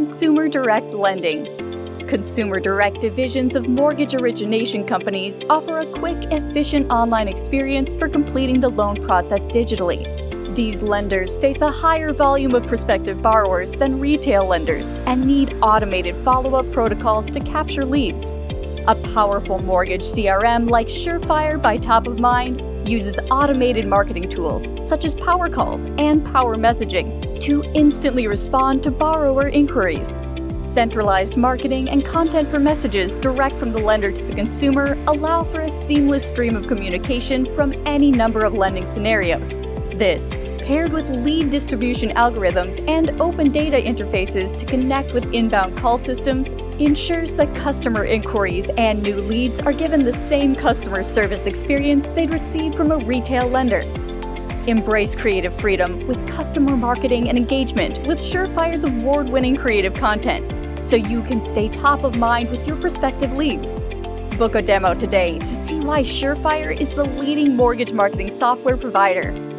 Consumer Direct Lending. Consumer Direct divisions of mortgage origination companies offer a quick, efficient online experience for completing the loan process digitally. These lenders face a higher volume of prospective borrowers than retail lenders and need automated follow-up protocols to capture leads. A powerful mortgage CRM like Surefire by Top of Mind uses automated marketing tools such as power calls and power messaging to instantly respond to borrower inquiries. Centralized marketing and content for messages direct from the lender to the consumer allow for a seamless stream of communication from any number of lending scenarios. This, paired with lead distribution algorithms and open data interfaces to connect with inbound call systems, ensures that customer inquiries and new leads are given the same customer service experience they'd receive from a retail lender. Embrace creative freedom with customer marketing and engagement with Surefire's award-winning creative content, so you can stay top of mind with your prospective leads. Book a demo today to see why Surefire is the leading mortgage marketing software provider.